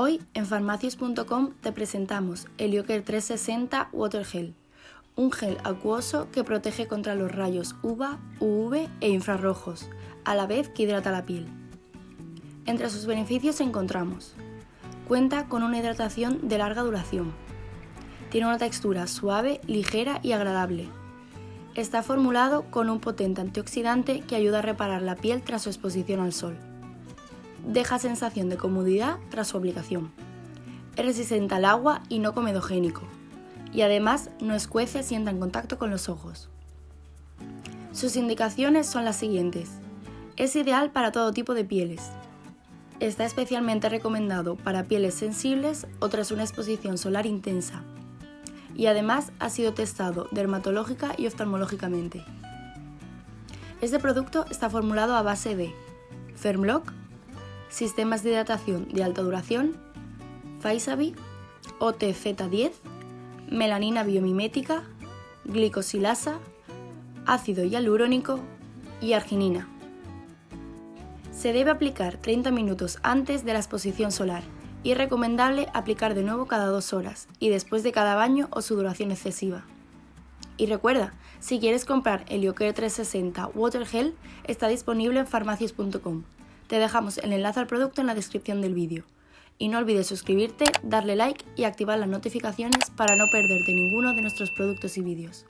Hoy en farmacias.com te presentamos Helioker 360 Water Gel, un gel acuoso que protege contra los rayos UVA, UV e infrarrojos, a la vez que hidrata la piel. Entre sus beneficios encontramos Cuenta con una hidratación de larga duración. Tiene una textura suave, ligera y agradable. Está formulado con un potente antioxidante que ayuda a reparar la piel tras su exposición al sol deja sensación de comodidad tras su aplicación. Es resistente al agua y no comedogénico. Y además no escuece si entra en contacto con los ojos. Sus indicaciones son las siguientes. Es ideal para todo tipo de pieles. Está especialmente recomendado para pieles sensibles o tras una exposición solar intensa. Y además ha sido testado dermatológica y oftalmológicamente. Este producto está formulado a base de Fermlock, sistemas de hidratación de alta duración, Faisabi, OTZ10, melanina biomimética, glicosilasa, ácido hialurónico y arginina. Se debe aplicar 30 minutos antes de la exposición solar y es recomendable aplicar de nuevo cada dos horas y después de cada baño o sudoración excesiva. Y recuerda, si quieres comprar el Helioker 360 Water Gel, está disponible en farmacias.com. Te dejamos el enlace al producto en la descripción del vídeo. Y no olvides suscribirte, darle like y activar las notificaciones para no perderte ninguno de nuestros productos y vídeos.